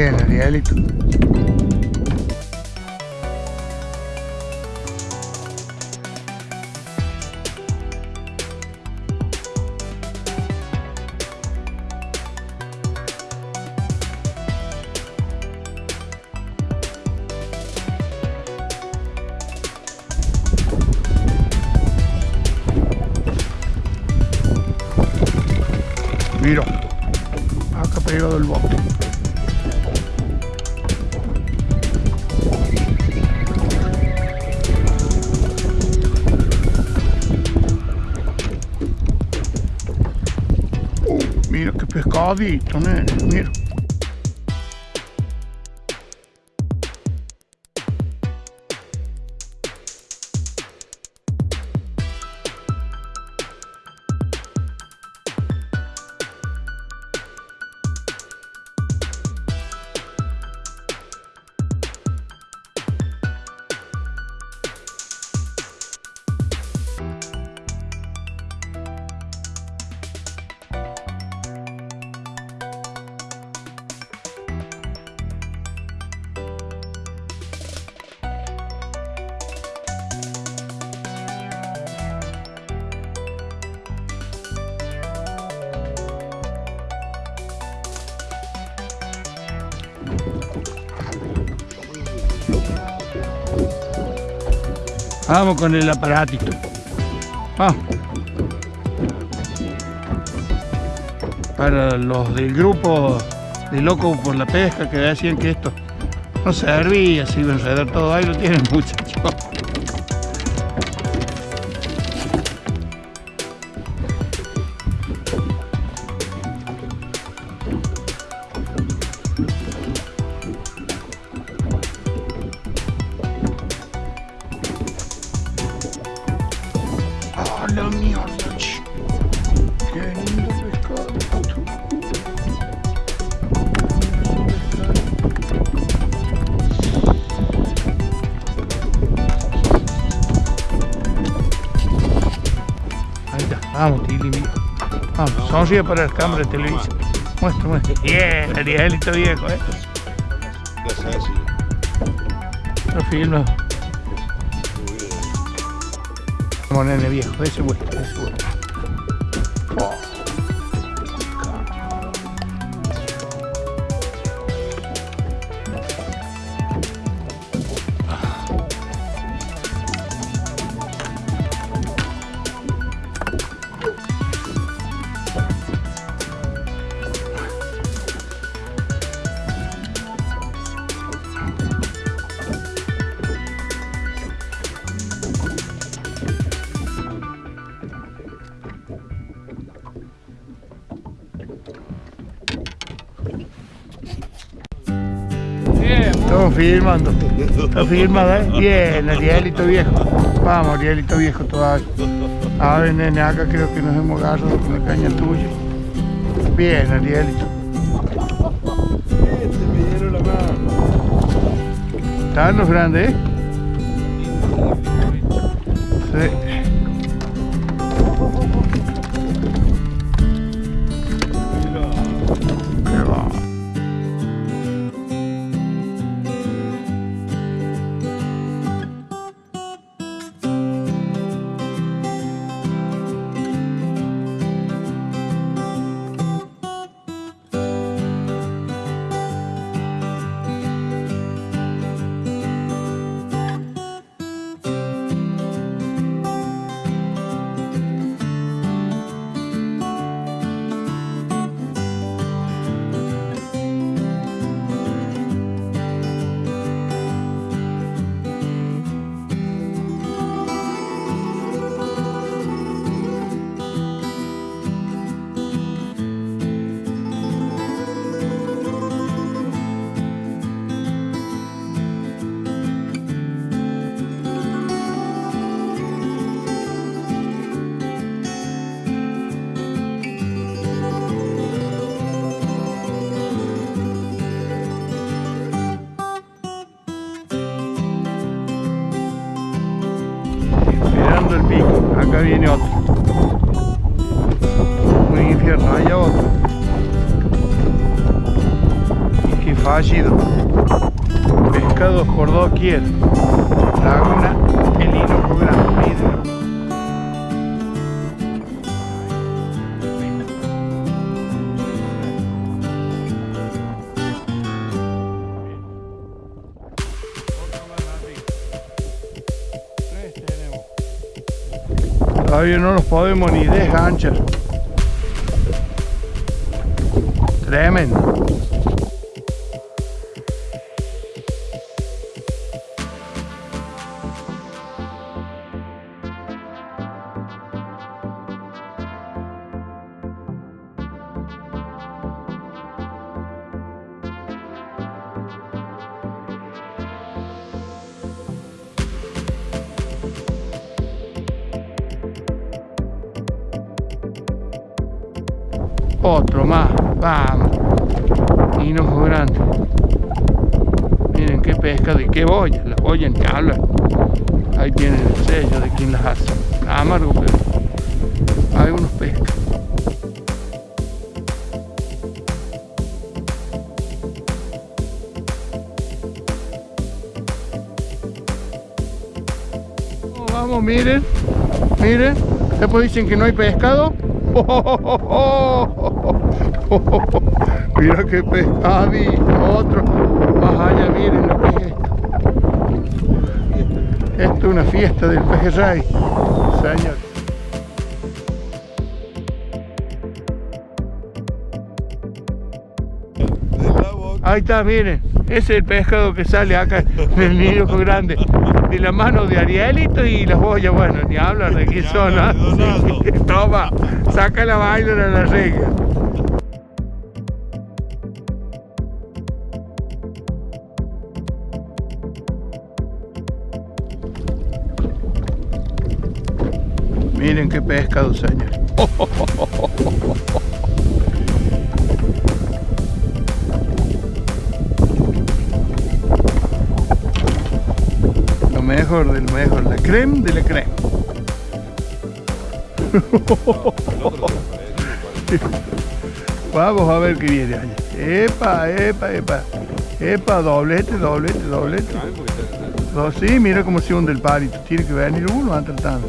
Bien, Arielito. Mira, acá pegado el bote. Mira qué pescadito, nene, Vamos con el aparatito. Para los del grupo de Loco por la Pesca que decían que esto no servía, se iba a enredar todo, ahí lo tienen muchachos. Vamos, sonríe para el cámara de televisión. Muestra, muestra. Bien, Arielito viejo, eh. Lo filmo. Como nene viejo, ese bueno, ese bueno. Estamos filmando. Está filmado, ¿eh? Bien, Arielito viejo. Vamos, Arielito viejo todavía. A ver, nene, acá creo que nos hemos agarrado con la caña tuya. Bien, Arielito. Este. Están los grandes, ¿eh? Sí. El pico, acá viene otro. Un infierno, allá otro. Qué fallido. Pescados por doquier. Laguna El Hinojo Grande. Todavía no los podemos ni desganchar. Tremendo. Otro más, vamos. Hinojo grande. Miren qué pescado y qué boya. Las boyas hablan. Ahí tienen el sello de quien las hace. Amargo, pero hay unos pescas. Vamos, Vamos, miren, miren, después dicen que no hay pescado. Mira qué pescado, otro, más allá, miren lo que es esto. Esto es una fiesta del pejerrey, señor. Ahí está, miren, es el pescado que sale acá del niño grande. De la mano de Arielito y las boyas, bueno, ni hablan de quién son, ¿ah? Donaldo. Toma, saca la vaina de la regla. Miren qué pescado, señor. mejor del mejor, la creme de la creme. Vamos a ver qué viene allá. Epa, epa, epa. Epa, doblete, doblete, doblete. No, sí, mira cómo se hunde el palito. Tiene que venir uno a tratando.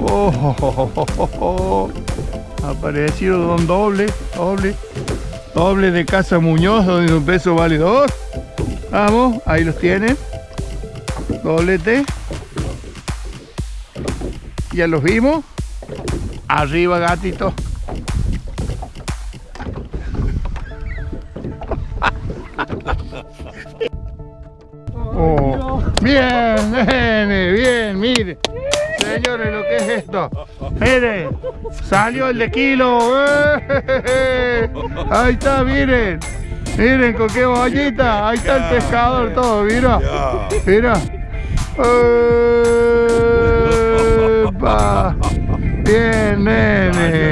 Oh, oh, oh, oh. Apareció don doble, doble, doble de Casa Muñoz, donde un peso vale dos. Vamos, ahí los tienen. Doblete. Ya los vimos. Arriba, gatito. Oh, bien, nene, bien, mire. Señores, lo que es esto. Mire, salió el de kilo. ¡Eh! Ahí está, miren. Miren con qué bollita. Ahí está el pescador todo, mira. Mira. ¡Epa! Bien, nene.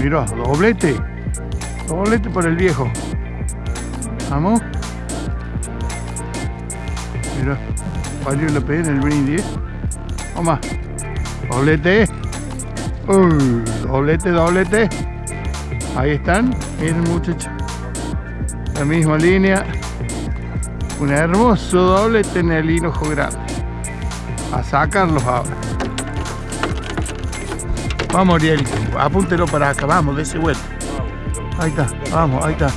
Mira, doblete. Doblete por el viejo. Vamos. Mira, valió la pena el brindis. Toma. Doblete. Uy, doblete, doblete. Ahí están. Miren muchachos. La misma línea. Un hermoso doblete en el hinojo grande. A sacarlos ahora. Vamos, Ariel. Apúntelo para acá. Vamos, de ese vuelta. Ahí está. Vamos, ahí está.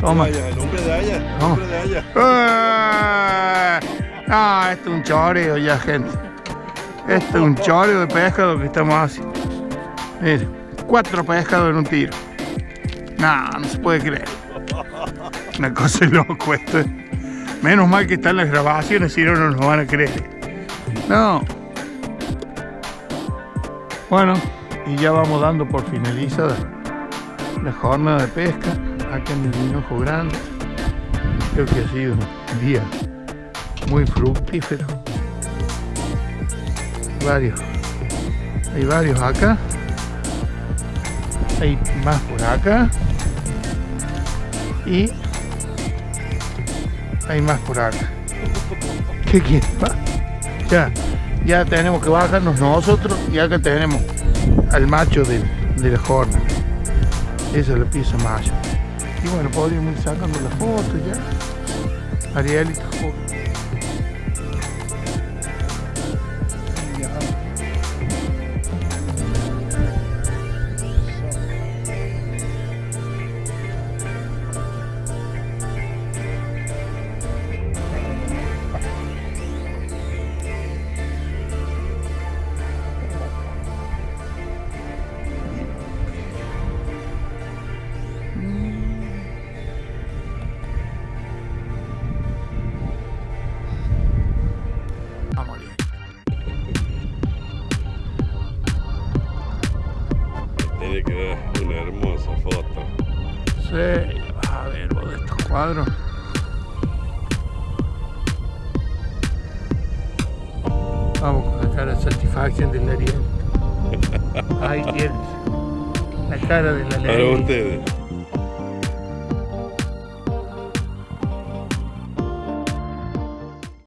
Toma. Vaya, el hombre de allá. El Vamos. hombre de allá. ¡Ah! Ah, esto es un choreo ya, gente. Esto es un choreo de pescado que estamos haciendo. Mire, cuatro pescados en un tiro. No, no se puede creer. Una cosa loco esto. es. Menos mal que están las grabaciones, si no, no nos van a creer. No. Bueno, y ya vamos dando por finalizada la jornada de pesca acá en el Hinojo Grande. Creo que ha sido un día muy fructífero. Varios. Hay varios acá. Hay más por acá. Y hay más por acá. ¿Qué quieres? Ya, ya tenemos que bajarnos nosotros y acá tenemos al macho de, de la jornada. Esa es la pieza mayor. Y bueno, podríamos ir sacando la foto ya. Arielito, Tiene que dar una hermosa foto. Sí, vas a ver vos de estos cuadros. Vamos con la cara de satisfacción del Ariel. Ahí tienes. La cara de la Para ustedes.